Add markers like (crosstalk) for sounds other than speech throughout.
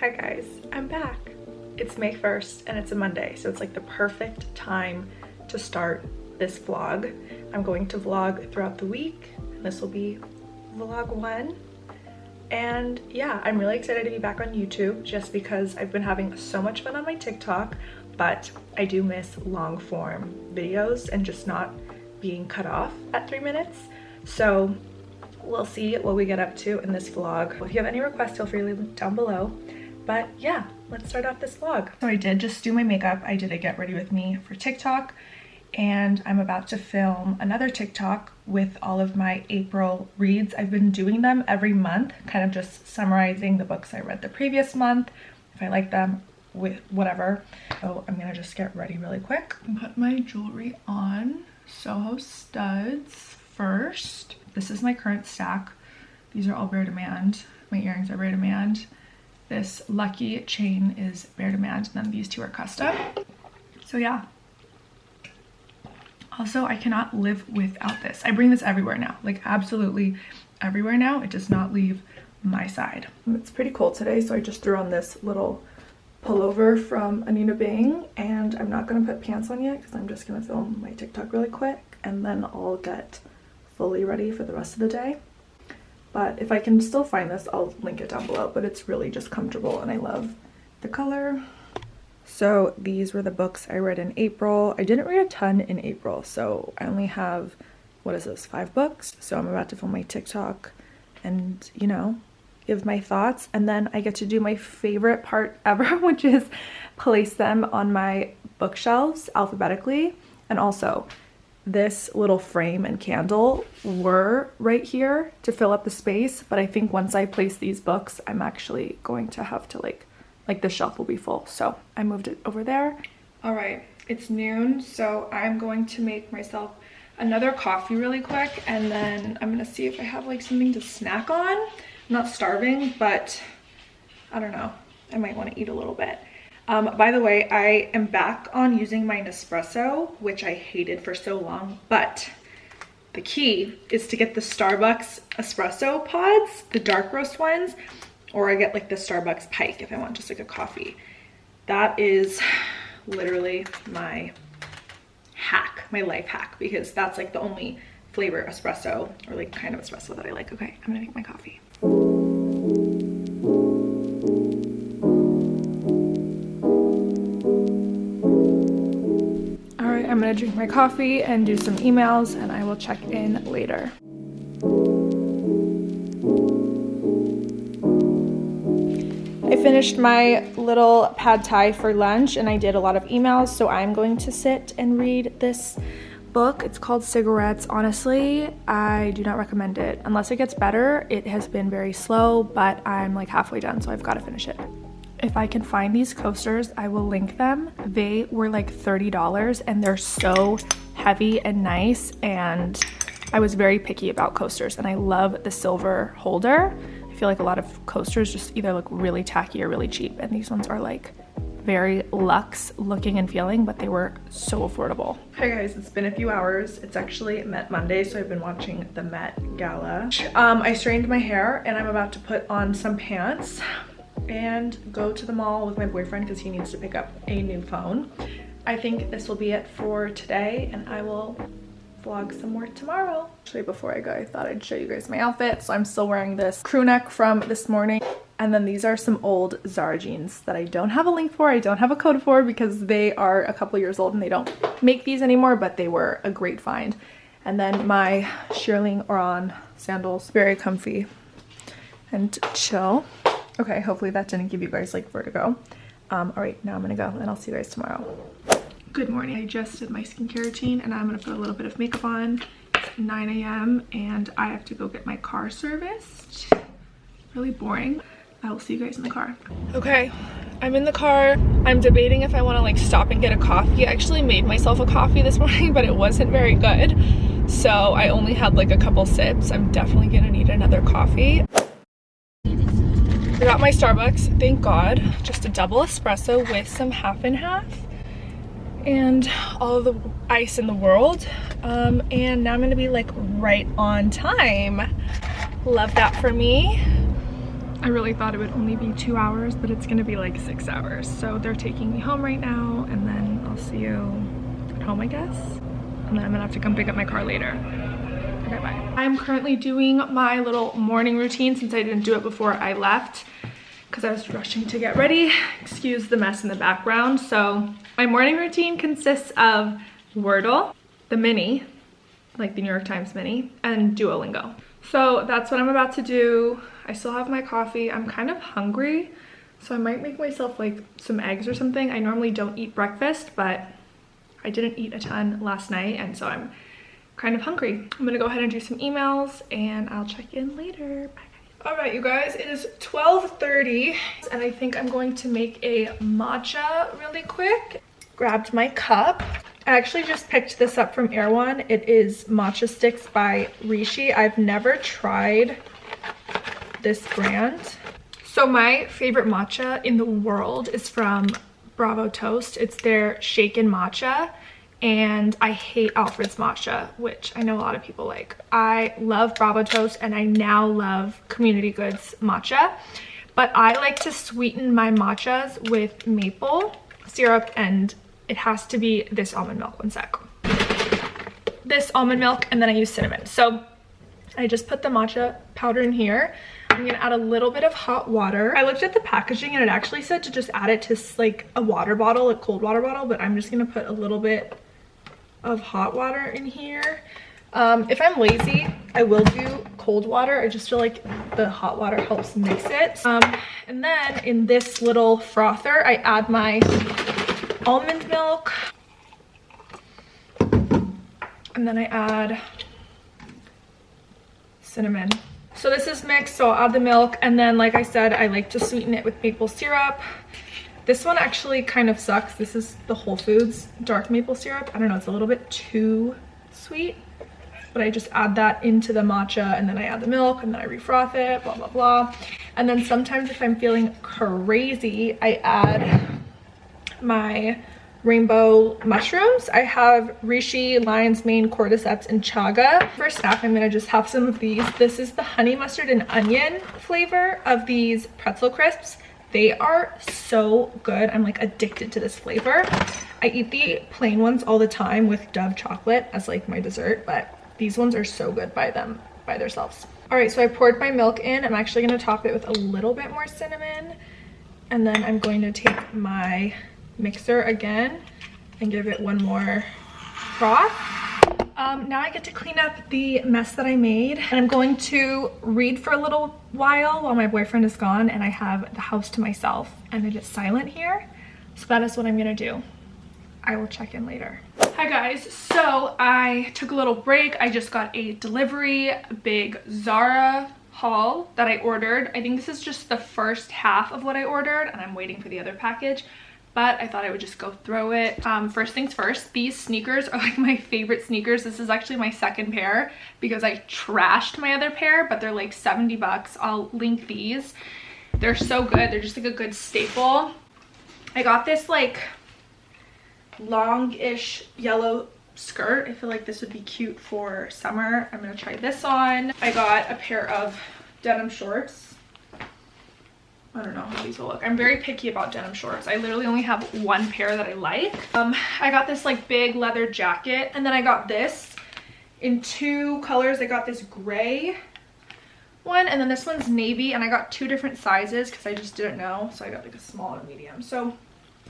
Hi guys, I'm back. It's May 1st and it's a Monday, so it's like the perfect time to start this vlog. I'm going to vlog throughout the week, and this will be vlog one. And yeah, I'm really excited to be back on YouTube just because I've been having so much fun on my TikTok, but I do miss long form videos and just not being cut off at three minutes. So we'll see what we get up to in this vlog. If you have any requests, feel free to leave them down below. But yeah, let's start off this vlog. So I did just do my makeup. I did a get ready with me for TikTok and I'm about to film another TikTok with all of my April reads. I've been doing them every month, kind of just summarizing the books I read the previous month, if I like them, with whatever. So I'm gonna just get ready really quick. Put my jewelry on. Soho studs first. This is my current stack. These are all Bare Demand. My earrings are Bare Demand. This lucky chain is Bare Demand, and then these two are custom. So yeah. Also, I cannot live without this. I bring this everywhere now, like absolutely everywhere now. It does not leave my side. It's pretty cold today, so I just threw on this little pullover from Anine Bing, and I'm not gonna put pants on yet because I'm just gonna film my TikTok really quick, and then I'll get fully ready for the rest of the day but if I can still find this I'll link it down below. But it's really just comfortable and I love the color. So these were the books I read in April. I didn't read a ton in April so I only have what is this five books? So I'm about to film my TikTok and you know give my thoughts. And then I get to do my favorite part ever (laughs) which is place them on my bookshelves alphabetically. And also this little frame and candle were right here to fill up the space but I think once I place these books I'm actually going to have to like like the shelf will be full. So I moved it over there. All right it's noon so I'm going to make myself another coffee really quick and then I'm gonna see if I have like something to snack on. I'm not starving but I don't know. I might want to eat a little bit um, by the way, I am back on using my Nespresso, which I hated for so long, but the key is to get the Starbucks espresso pods, the dark roast ones, or I get like the Starbucks Pike if I want just like a coffee. That is literally my hack, my life hack, because that's like the only flavor espresso or like kind of espresso that I like. Okay, I'm gonna make my coffee. Gonna drink my coffee and do some emails and I will check in later. I finished my little pad thai for lunch and I did a lot of emails so I'm going to sit and read this book. It's called Cigarettes. Honestly, I do not recommend it. Unless it gets better, it has been very slow, but I'm like halfway done, so I've got to finish it if I can find these coasters, I will link them. They were like $30 and they're so heavy and nice and I was very picky about coasters and I love the silver holder. I feel like a lot of coasters just either look really tacky or really cheap and these ones are like very luxe looking and feeling but they were so affordable. Hey guys, it's been a few hours. It's actually Met Monday so I've been watching the Met Gala. Um, I strained my hair and I'm about to put on some pants and go to the mall with my boyfriend because he needs to pick up a new phone. I think this will be it for today and I will vlog some more tomorrow. Actually, before I go, I thought I'd show you guys my outfit. So I'm still wearing this crew neck from this morning. And then these are some old Zara jeans that I don't have a link for. I don't have a code for because they are a couple years old and they don't make these anymore, but they were a great find. And then my Shearling Oran sandals, very comfy and chill. Okay, hopefully that didn't give you guys like vertigo. Um, all right, now I'm gonna go and I'll see you guys tomorrow. Good morning. I just did my skincare routine and I'm gonna put a little bit of makeup on. It's 9 a.m. and I have to go get my car serviced. Really boring. I will see you guys in the car. Okay, I'm in the car. I'm debating if I wanna like stop and get a coffee. I actually made myself a coffee this (laughs) morning, but it wasn't very good. So I only had like a couple sips. I'm definitely gonna need another coffee. Got my Starbucks, thank God. Just a double espresso with some half and half and all the ice in the world. Um, and now I'm gonna be like right on time. Love that for me. I really thought it would only be two hours, but it's gonna be like six hours. So they're taking me home right now and then I'll see you at home, I guess. And then I'm gonna have to come pick up my car later. Okay, bye. I'm currently doing my little morning routine since I didn't do it before I left because I was rushing to get ready. Excuse the mess in the background. So my morning routine consists of Wordle, the mini, like the New York Times mini, and Duolingo. So that's what I'm about to do. I still have my coffee. I'm kind of hungry, so I might make myself like some eggs or something. I normally don't eat breakfast, but I didn't eat a ton last night, and so I'm kind of hungry. I'm gonna go ahead and do some emails, and I'll check in later. Bye. All right, you guys, it is 12.30 and I think I'm going to make a matcha really quick. Grabbed my cup. I actually just picked this up from Erewhon. It is Matcha Sticks by Rishi. I've never tried this brand. So my favorite matcha in the world is from Bravo Toast. It's their shaken matcha and I hate Alfred's matcha, which I know a lot of people like. I love Bravo Toast and I now love Community Goods matcha, but I like to sweeten my matchas with maple syrup and it has to be this almond milk, one sec. This almond milk and then I use cinnamon. So I just put the matcha powder in here I'm gonna add a little bit of hot water. I looked at the packaging and it actually said to just add it to like a water bottle, a cold water bottle, but I'm just gonna put a little bit of hot water in here. Um, if I'm lazy, I will do cold water. I just feel like the hot water helps mix it. Um, and then in this little frother, I add my almond milk. And then I add cinnamon. So this is mixed, so I'll add the milk. And then, like I said, I like to sweeten it with maple syrup. This one actually kind of sucks. This is the Whole Foods dark maple syrup. I don't know, it's a little bit too sweet. But I just add that into the matcha and then I add the milk and then I refroth it, blah, blah, blah. And then sometimes if I'm feeling crazy, I add my rainbow mushrooms. I have reishi, lion's mane, cordyceps, and chaga. For snack, I'm gonna just have some of these. This is the honey mustard and onion flavor of these pretzel crisps. They are so good. I'm like addicted to this flavor. I eat the plain ones all the time with Dove chocolate as like my dessert, but these ones are so good by them, by themselves. All right, so I poured my milk in. I'm actually gonna top it with a little bit more cinnamon. And then I'm going to take my mixer again and give it one more froth. Um, now I get to clean up the mess that I made and I'm going to read for a little while while my boyfriend is gone and I have the house to myself and it is silent here. So that is what I'm gonna do. I will check in later. Hi guys, so I took a little break. I just got a delivery, big Zara haul that I ordered. I think this is just the first half of what I ordered and I'm waiting for the other package but I thought I would just go through it. Um, first things first, these sneakers are (laughs) like my favorite sneakers. This is actually my second pair because I trashed my other pair, but they're like 70 bucks. I'll link these. They're so good. They're just like a good staple. I got this like long-ish yellow skirt. I feel like this would be cute for summer. I'm gonna try this on. I got a pair of denim shorts I don't know how these will look. I'm very picky about denim shorts. I literally only have one pair that I like. Um, I got this like big leather jacket and then I got this in two colors. I got this gray one and then this one's navy and I got two different sizes because I just didn't know. So I got like a small and medium. So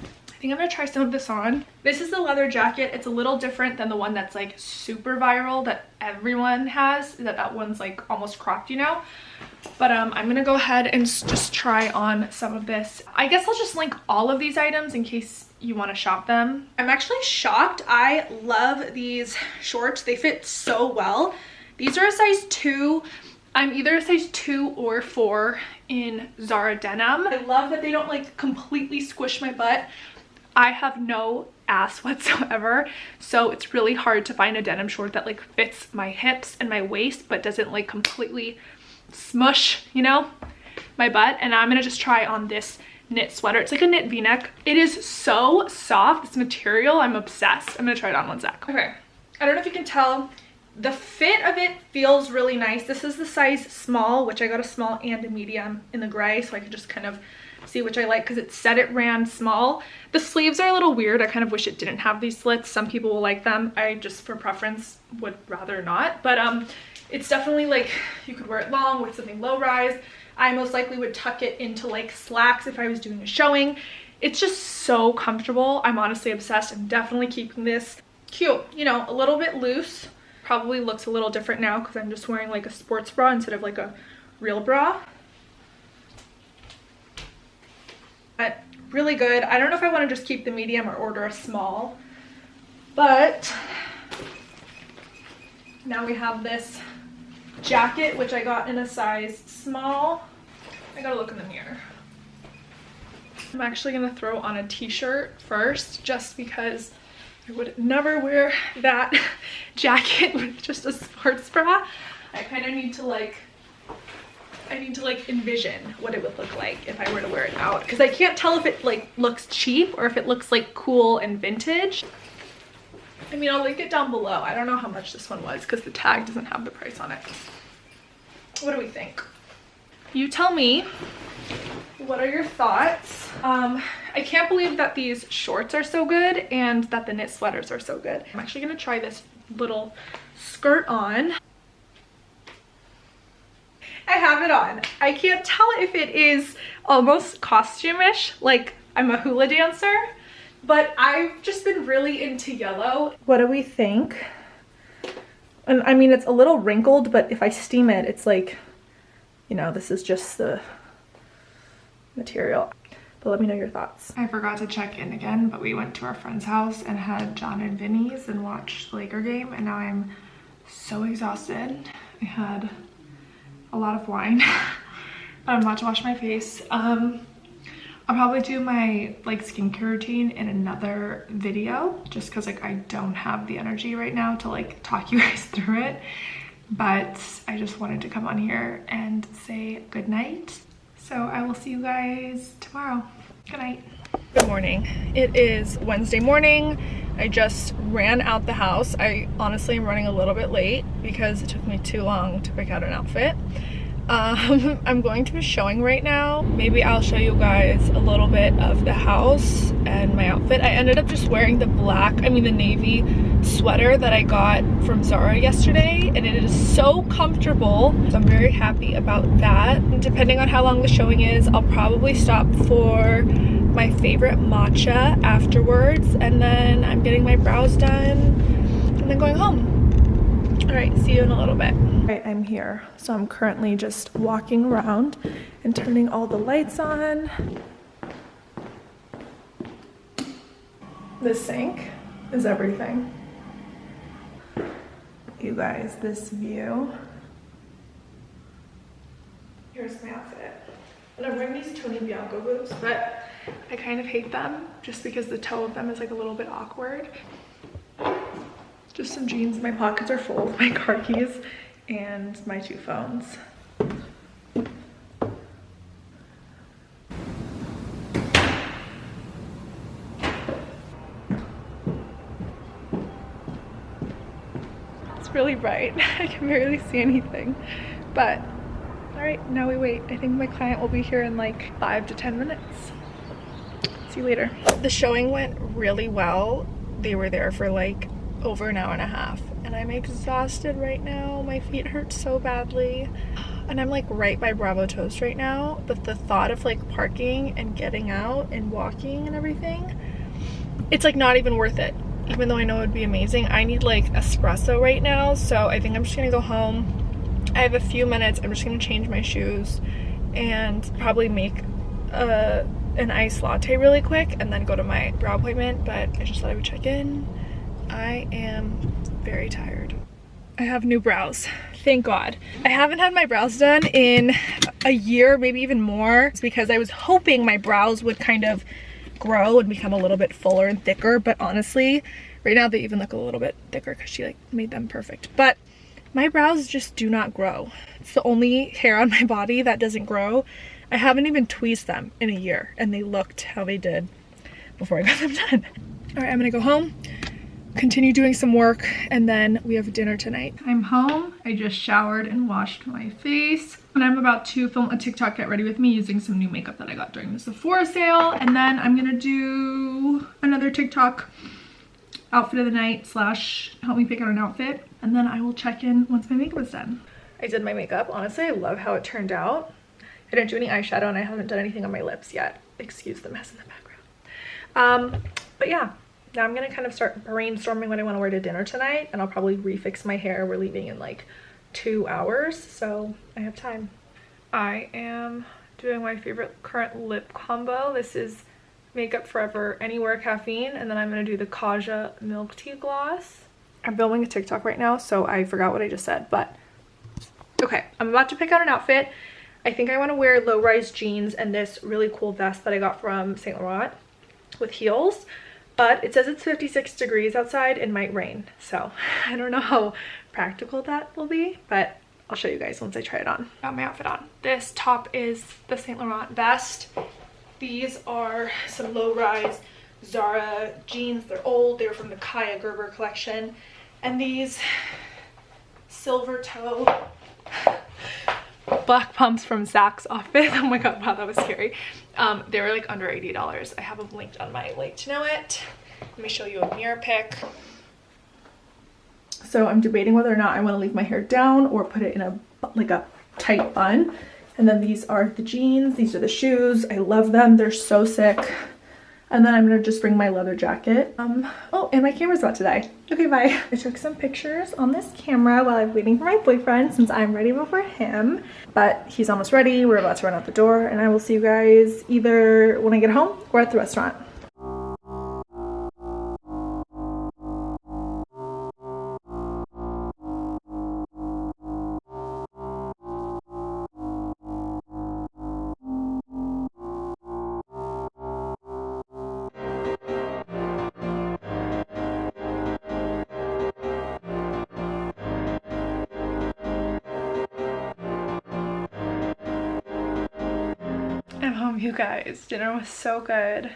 I think I'm gonna try some of this on. This is the leather jacket. It's a little different than the one that's like super viral that everyone has. That that one's like almost cropped, you know? But um, I'm gonna go ahead and just try on some of this. I guess I'll just link all of these items in case you want to shop them. I'm actually shocked. I love these shorts. They fit so well. These are a size two. I'm either a size two or four in Zara denim. I love that they don't like completely squish my butt. I have no ass whatsoever so it's really hard to find a denim short that like fits my hips and my waist but doesn't like completely smush you know my butt and I'm gonna just try on this knit sweater it's like a knit v-neck it is so soft this material I'm obsessed I'm gonna try it on one sec okay I don't know if you can tell The fit of it feels really nice. This is the size small, which I got a small and a medium in the gray, so I could just kind of see which I like because it said it ran small. The sleeves are a little weird. I kind of wish it didn't have these slits. Some people will like them. I just, for preference, would rather not. But um, it's definitely like you could wear it long with something low rise. I most likely would tuck it into like slacks if I was doing a showing. It's just so comfortable. I'm honestly obsessed. I'm definitely keeping this cute. You know, a little bit loose probably looks a little different now because I'm just wearing like a sports bra instead of like a real bra. But really good. I don't know if I want to just keep the medium or order a small, but now we have this jacket, which I got in a size small. I gotta look in the mirror. I'm actually gonna throw on a t-shirt first just because I would never wear that (laughs) jacket with just a sports bra. I kind of need to like, I need to like envision what it would look like if I were to wear it out because I can't tell if it like looks cheap or if it looks like cool and vintage. I mean, I'll link it down below. I don't know how much this one was because the tag doesn't have the price on it. What do we think? You tell me what are your thoughts? Um, I can't believe that these shorts are so good and that the knit sweaters are so good. I'm actually gonna try this little skirt on. I have it on. I can't tell if it is almost costume-ish, like I'm a hula dancer, but I've just been really into yellow. What do we think? And I mean, it's a little wrinkled, but if I steam it, it's like, you know, this is just the material. But let me know your thoughts. I forgot to check in again, but we went to our friend's house and had Jon and Vinny's and watched the Laker game. And now I'm so exhausted. I had a lot of wine. I'm about to wash my face. Um, I'll probably do my like skincare routine in another video just because like I don't have the energy right now to like talk (laughs) you guys through it. But I just wanted to come on here and say good night so I will see you guys tomorrow. Good night. Good morning. It is Wednesday morning. I just ran out the house. I honestly am running a little bit late because it took me too long to pick out an outfit. Um, (laughs) I'm going to a showing right now. Maybe I'll show you guys a little bit of the house and my outfit. I ended up just wearing the black, I mean the navy sweater that I got from Zara yesterday and it is so comfortable. So I'm very happy about that. And depending on how long the showing is, I'll probably stop for my favorite matcha afterwards and then I'm getting my brows done and then going home. All right, see you in a little bit. All right, I'm here. So I'm currently just walking around and turning all the lights on. The sink is everything. You guys, this view. Here's my outfit. And I'm wearing these Tony Bianco boots, but I kind of hate them just because the toe of them is like a little bit awkward just some jeans. My pockets are full of my car keys and my two phones. It's really bright. (laughs) I can barely see anything. But, all right, now we wait. I think my client will be here in like five to 10 minutes. See you later. The showing went really well. They were there for like over an hour and a half and I'm exhausted right now. My feet hurt so badly. And I'm like right by Bravo Toast right now, but the thought of like parking and getting out and walking and everything, it's like not even worth it. Even though I know it would be amazing. I need like espresso right now, so I think I'm just gonna go home. I have a few minutes. I'm just gonna change my shoes and probably make a, an iced latte really quick and then go to my brow appointment, but I just thought I would check in I am very tired. I have new brows, thank God. I haven't had my brows done in a year, maybe even more. It's because I was hoping my brows would kind of grow and become a little bit fuller and thicker, but honestly, right now they even look a little bit thicker because she like made them perfect. But my brows just do not grow. It's the only hair on my body that doesn't grow. I haven't even tweezed them in a year and they looked how they did before I got them done. All right, I'm gonna go home, continue doing some work and then we have dinner tonight. I'm home. I just showered and washed my face and I'm about to film a TikTok get ready with me using some new makeup that I got during the Sephora sale and then I'm gonna do another TikTok outfit of the night slash help me pick out an outfit and then I will check in once my makeup is done. I did my makeup. Honestly, I love how it turned out. I didn't do any eyeshadow and I haven't done anything on my lips yet. Excuse the mess in the background. Um, but yeah, now I'm gonna kind of start brainstorming what I want to wear to dinner tonight and I'll probably refix my hair. We're leaving in like two hours, so I have time. I am doing my favorite current lip combo. This is Makeup Forever Anywhere Caffeine and then I'm gonna do the Kaja Milk Tea Gloss. I'm filming a TikTok right now, so I forgot what I just said, but okay, I'm about to pick out an outfit. I think I want to wear low-rise jeans and this really cool vest that I got from St. Laurent with heels. But it says it's 56 degrees outside and might rain. So (laughs) I don't know how practical that will be, but I'll show you guys once I try it on. Got my outfit on. This top is the St. Laurent vest. These are some low-rise Zara jeans. They're old. They're from the Kaia Gerber collection. And these silver toe black pumps from Saks office. (laughs) Oh my god, wow, that was scary. Um, they were like under $80. I have them linked on my LIKEtoKNOW.it. Let me show you a mirror pic. So I'm debating whether or not I want to leave my hair down or put it in a like a tight bun. And then these are the jeans. These are the shoes. I love them. They're so sick. And then I'm gonna just bring my leather jacket. Um, oh, and my camera's about to die. Okay, bye. (laughs) I took some pictures on this camera while I'm waiting for my boyfriend since I'm ready before him. But he's almost ready. We're about to run out the door and I will see you guys either when I get home or at the restaurant. Guys. Dinner was so good.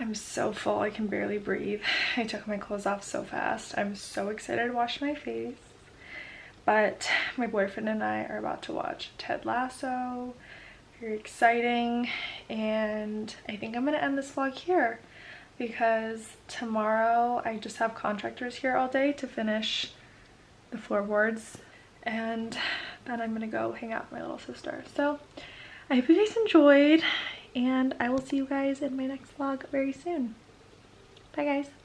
I'm so full, I can barely breathe. (laughs) I took my clothes off so fast. I'm so excited to wash my face. But my boyfriend and I are about to watch Ted Lasso. Very exciting. And I think I'm to end this vlog here because tomorrow I just have contractors here all day to finish the floorboards and then I'm gonna go hang out with my little sister. So I hope you guys enjoyed and I will see you guys in my next vlog very soon. Bye guys.